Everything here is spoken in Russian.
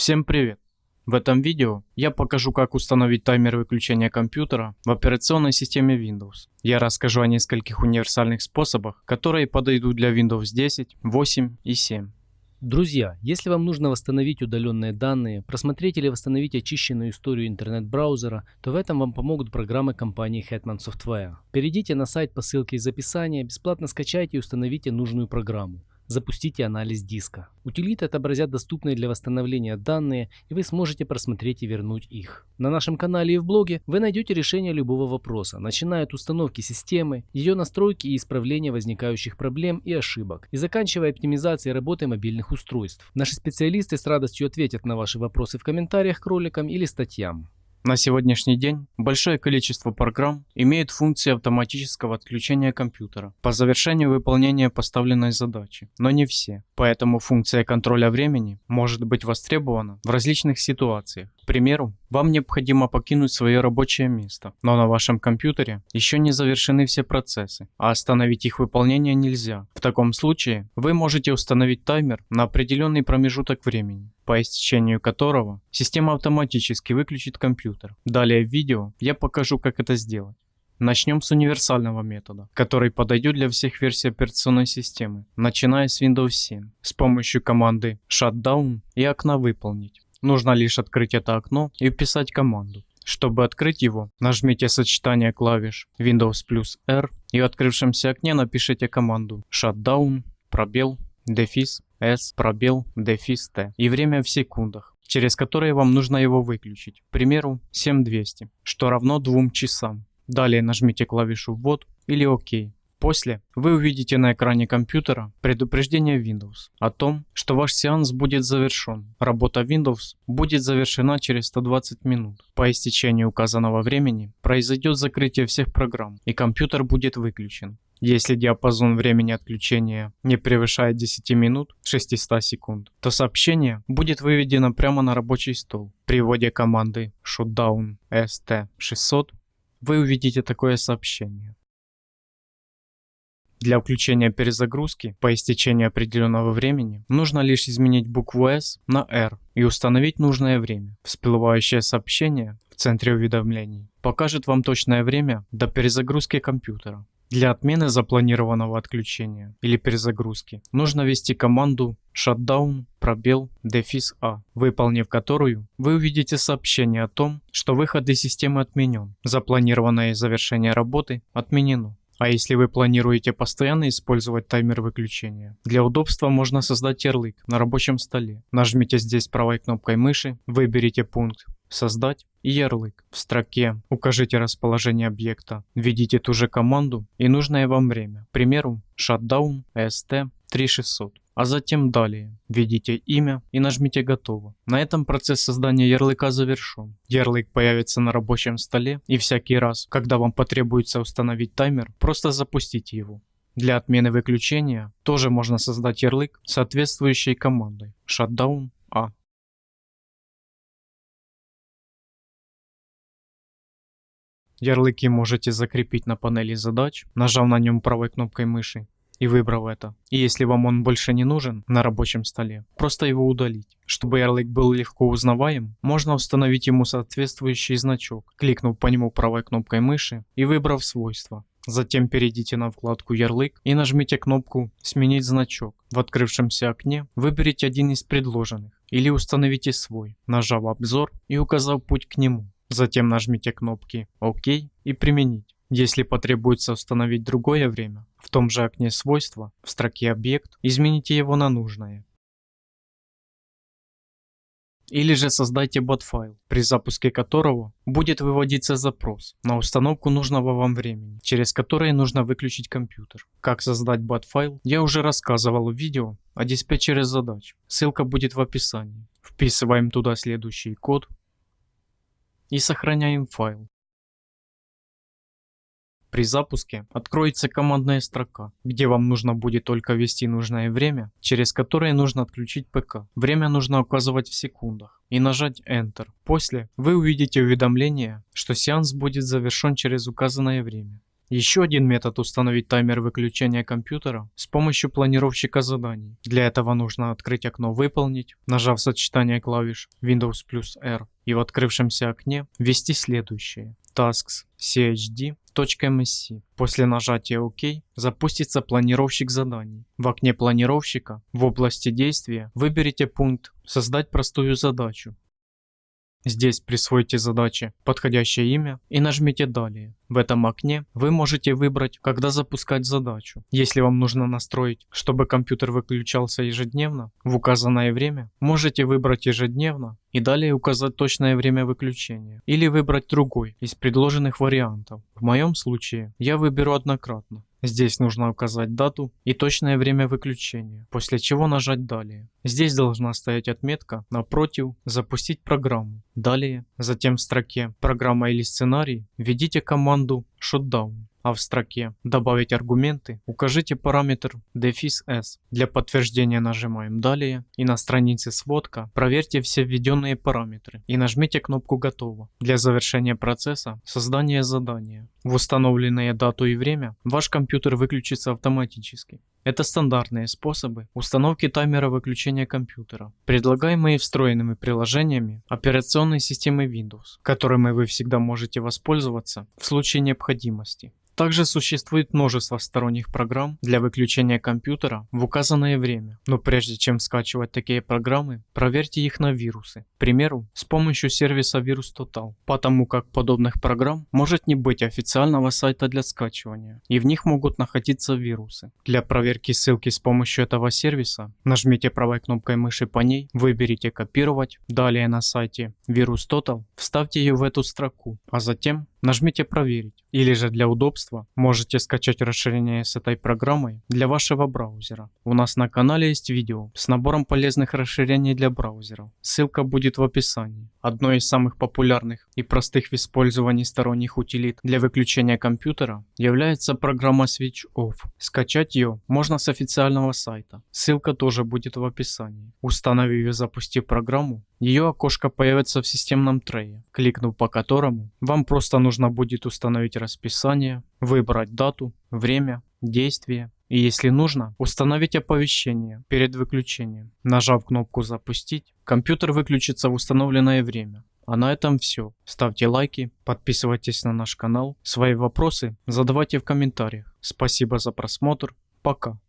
Всем привет! В этом видео я покажу как установить таймер выключения компьютера в операционной системе Windows. Я расскажу о нескольких универсальных способах, которые подойдут для Windows 10, 8 и 7. Друзья, если вам нужно восстановить удаленные данные, просмотреть или восстановить очищенную историю интернет-браузера, то в этом вам помогут программы компании Hetman Software. Перейдите на сайт по ссылке из описания, бесплатно скачайте и установите нужную программу. Запустите анализ диска. Утилиты отобразят доступные для восстановления данные, и вы сможете просмотреть и вернуть их. На нашем канале и в блоге вы найдете решение любого вопроса, начиная от установки системы, ее настройки и исправления возникающих проблем и ошибок, и заканчивая оптимизацией работы мобильных устройств. Наши специалисты с радостью ответят на ваши вопросы в комментариях к роликам или статьям. На сегодняшний день большое количество программ имеет функции автоматического отключения компьютера по завершению выполнения поставленной задачи, но не все. Поэтому функция контроля времени может быть востребована в различных ситуациях. К примеру, вам необходимо покинуть свое рабочее место, но на вашем компьютере еще не завершены все процессы, а остановить их выполнение нельзя. В таком случае вы можете установить таймер на определенный промежуток времени по истечению которого система автоматически выключит компьютер. Далее в видео я покажу, как это сделать. Начнем с универсального метода, который подойдет для всех версий операционной системы, начиная с Windows 7, с помощью команды Shutdown и окна «Выполнить». Нужно лишь открыть это окно и вписать команду. Чтобы открыть его, нажмите сочетание клавиш Windows плюс R и в открывшемся окне напишите команду Shutdown, пробел, дефис S, пробел, дефис T и время в секундах, через которые вам нужно его выключить, к примеру 7200, что равно 2 часам. Далее нажмите клавишу ввод или ОК. После вы увидите на экране компьютера предупреждение Windows о том, что ваш сеанс будет завершен. Работа Windows будет завершена через 120 минут. По истечению указанного времени произойдет закрытие всех программ и компьютер будет выключен. Если диапазон времени отключения не превышает 10 минут 600 секунд, то сообщение будет выведено прямо на рабочий стол. При вводе команды shutdown st600 вы увидите такое сообщение. Для включения перезагрузки по истечении определенного времени нужно лишь изменить букву S на R и установить нужное время. Всплывающее сообщение в центре уведомлений покажет вам точное время до перезагрузки компьютера. Для отмены запланированного отключения или перезагрузки нужно ввести команду shutdown пробел дефис А, выполнив которую вы увидите сообщение о том, что выход из системы отменен. Запланированное завершение работы отменено. А если вы планируете постоянно использовать таймер выключения, для удобства можно создать ярлык на рабочем столе. Нажмите здесь правой кнопкой мыши, выберите пункт «Создать» ярлык. В строке укажите расположение объекта, введите ту же команду и нужное вам время, к примеру shutdown st 3600 а затем далее. Введите имя и нажмите «Готово». На этом процесс создания ярлыка завершен. Ярлык появится на рабочем столе и всякий раз, когда вам потребуется установить таймер, просто запустите его. Для отмены выключения тоже можно создать ярлык соответствующей командой shutdown A. Ярлыки можете закрепить на панели задач, нажав на нем правой кнопкой мыши и выбрав это. И если вам он больше не нужен на рабочем столе, просто его удалить. Чтобы ярлык был легко узнаваем, можно установить ему соответствующий значок, кликнув по нему правой кнопкой мыши и выбрав свойства. Затем перейдите на вкладку «Ярлык» и нажмите кнопку «Сменить значок». В открывшемся окне выберите один из предложенных или установите свой, нажав «Обзор» и указав путь к нему. Затем нажмите кнопки «Ок» и «Применить». Если потребуется установить другое время, в том же окне свойства, в строке «Объект» измените его на нужное. Или же создайте бот-файл, при запуске которого будет выводиться запрос на установку нужного вам времени, через которое нужно выключить компьютер. Как создать бот-файл, я уже рассказывал в видео о диспетчере задач. Ссылка будет в описании. Вписываем туда следующий код и сохраняем файл. При запуске откроется командная строка, где вам нужно будет только ввести нужное время, через которое нужно отключить ПК. Время нужно указывать в секундах и нажать Enter. После вы увидите уведомление, что сеанс будет завершен через указанное время. Еще один метод установить таймер выключения компьютера с помощью планировщика заданий. Для этого нужно открыть окно «Выполнить», нажав сочетание клавиш Windows плюс R и в открывшемся окне ввести следующее tasks chd.msc. После нажатия ОК запустится планировщик заданий. В окне планировщика в области действия выберите пункт «Создать простую задачу». Здесь присвойте задаче подходящее имя и нажмите «Далее». В этом окне вы можете выбрать, когда запускать задачу. Если вам нужно настроить, чтобы компьютер выключался ежедневно в указанное время, можете выбрать ежедневно и далее указать точное время выключения. Или выбрать другой из предложенных вариантов. В моем случае я выберу однократно. Здесь нужно указать дату и точное время выключения, после чего нажать «Далее». Здесь должна стоять отметка напротив «Запустить программу». Далее, затем в строке «Программа или сценарий» введите команду «Shutdown» а в строке «Добавить аргументы» укажите параметр дефис s. Для подтверждения нажимаем «Далее» и на странице «Сводка» проверьте все введенные параметры и нажмите кнопку «Готово» для завершения процесса создания задания. В установленные дату и время ваш компьютер выключится автоматически. Это стандартные способы установки таймера выключения компьютера, предлагаемые встроенными приложениями операционной системы Windows, которыми вы всегда можете воспользоваться в случае необходимости. Также существует множество сторонних программ для выключения компьютера в указанное время, но прежде чем скачивать такие программы, проверьте их на вирусы. К примеру, с помощью сервиса Virus Total, потому как подобных программ может не быть официального сайта для скачивания, и в них могут находиться вирусы. Для проверки ссылки с помощью этого сервиса нажмите правой кнопкой мыши по ней, выберите «Копировать», далее на сайте Virus Total вставьте ее в эту строку, а затем нажмите «Проверить». Или же для удобства можете скачать расширение с этой программой для вашего браузера. У нас на канале есть видео с набором полезных расширений для браузеров. Ссылка будет в описании. Одной из самых популярных и простых в использовании сторонних утилит для выключения компьютера является программа Switch Off. Скачать ее можно с официального сайта. Ссылка тоже будет в описании. Установив и запустив программу, ее окошко появится в системном трее, кликнув по которому вам просто нужно будет установить расписание, выбрать дату, время, действие и если нужно, установить оповещение перед выключением. Нажав кнопку «Запустить», компьютер выключится в установленное время. А на этом все. Ставьте лайки, подписывайтесь на наш канал. Свои вопросы задавайте в комментариях. Спасибо за просмотр. Пока.